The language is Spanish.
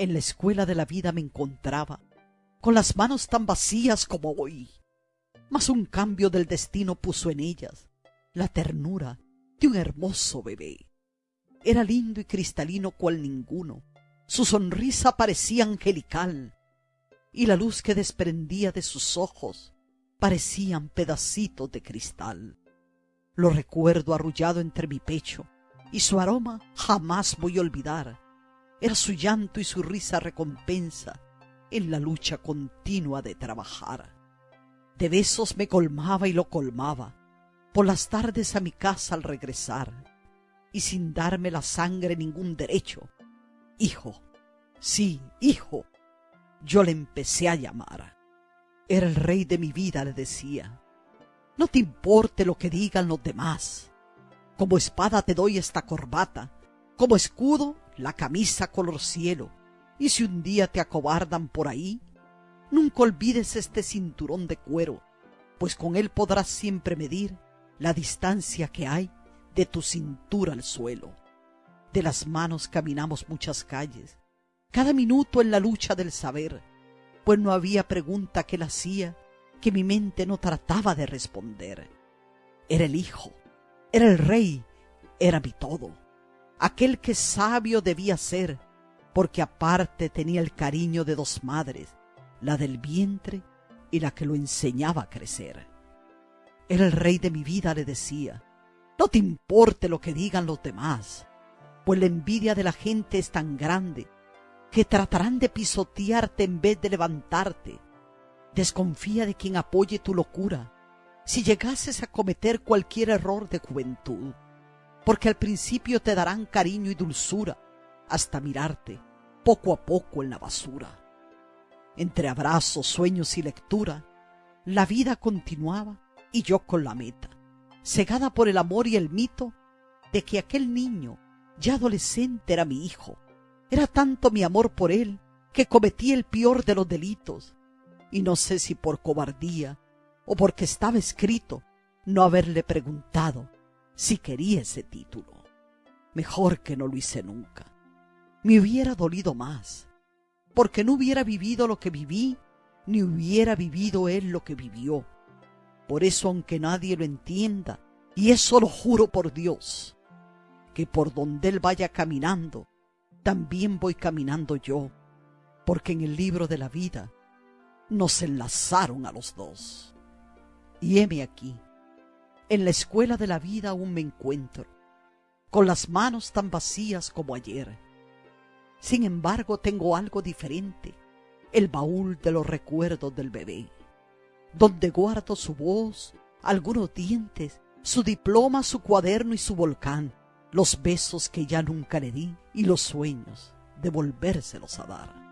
En la escuela de la vida me encontraba, con las manos tan vacías como hoy, mas un cambio del destino puso en ellas la ternura de un hermoso bebé. Era lindo y cristalino cual ninguno, su sonrisa parecía angelical, y la luz que desprendía de sus ojos parecían pedacitos de cristal. Lo recuerdo arrullado entre mi pecho, y su aroma jamás voy a olvidar. Era su llanto y su risa recompensa en la lucha continua de trabajar. De besos me colmaba y lo colmaba, por las tardes a mi casa al regresar, y sin darme la sangre ningún derecho. Hijo, sí, hijo, yo le empecé a llamar. Era el rey de mi vida, le decía. No te importe lo que digan los demás. Como espada te doy esta corbata, como escudo la camisa color cielo. Y si un día te acobardan por ahí, nunca olvides este cinturón de cuero, pues con él podrás siempre medir la distancia que hay de tu cintura al suelo. De las manos caminamos muchas calles, cada minuto en la lucha del saber, pues no había pregunta que la hacía que mi mente no trataba de responder. Era el hijo, era el rey, era mi todo, aquel que sabio debía ser, porque aparte tenía el cariño de dos madres, la del vientre y la que lo enseñaba a crecer. Era el rey de mi vida, le decía, no te importe lo que digan los demás, pues la envidia de la gente es tan grande que tratarán de pisotearte en vez de levantarte. Desconfía de quien apoye tu locura si llegases a cometer cualquier error de juventud, porque al principio te darán cariño y dulzura hasta mirarte poco a poco en la basura. Entre abrazos, sueños y lectura, la vida continuaba y yo con la meta, cegada por el amor y el mito de que aquel niño, ya adolescente, era mi hijo, era tanto mi amor por él que cometí el peor de los delitos, y no sé si por cobardía o porque estaba escrito no haberle preguntado si quería ese título. Mejor que no lo hice nunca. Me hubiera dolido más, porque no hubiera vivido lo que viví, ni hubiera vivido él lo que vivió. Por eso, aunque nadie lo entienda, y eso lo juro por Dios, que por donde él vaya caminando, también voy caminando yo, porque en el libro de la vida nos enlazaron a los dos. Y heme aquí, en la escuela de la vida aún me encuentro, con las manos tan vacías como ayer. Sin embargo, tengo algo diferente, el baúl de los recuerdos del bebé, donde guardo su voz, algunos dientes, su diploma, su cuaderno y su volcán, los besos que ya nunca le di y los sueños de volvérselos a dar.